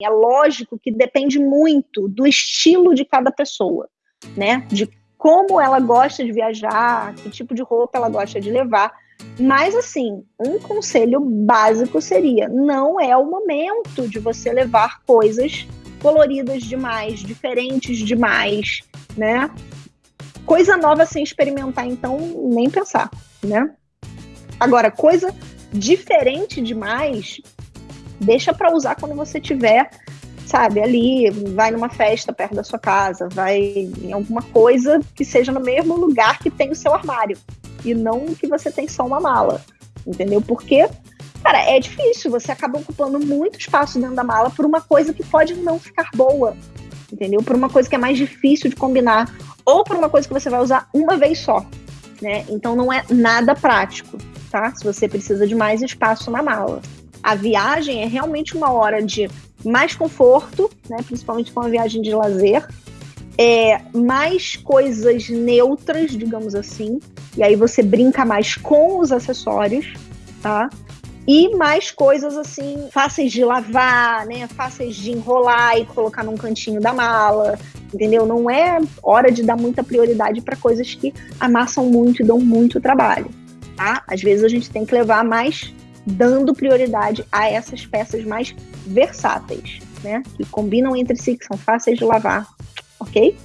É lógico que depende muito do estilo de cada pessoa, né? De como ela gosta de viajar, que tipo de roupa ela gosta de levar. Mas, assim, um conselho básico seria: não é o momento de você levar coisas coloridas demais, diferentes demais, né? Coisa nova sem experimentar, então, nem pensar, né? Agora, coisa diferente demais, deixa para usar quando você tiver, sabe, ali, vai numa festa perto da sua casa, vai em alguma coisa que seja no mesmo lugar que tem o seu armário e não que você tem só uma mala, entendeu? Porque, cara, é difícil, você acaba ocupando muito espaço dentro da mala por uma coisa que pode não ficar boa, entendeu? Por uma coisa que é mais difícil de combinar ou por uma coisa que você vai usar uma vez só, né? Então não é nada prático, tá? Se você precisa de mais espaço na mala. A viagem é realmente uma hora de mais conforto, né? Principalmente com a viagem de lazer, é, mais coisas neutras, digamos assim, e aí você brinca mais com os acessórios, tá? E mais coisas assim, fáceis de lavar, né? Fáceis de enrolar e colocar num cantinho da mala, entendeu? Não é hora de dar muita prioridade para coisas que amassam muito e dão muito trabalho, tá? Às vezes a gente tem que levar mais dando prioridade a essas peças mais versáteis, né? Que combinam entre si, que são fáceis de lavar, ok?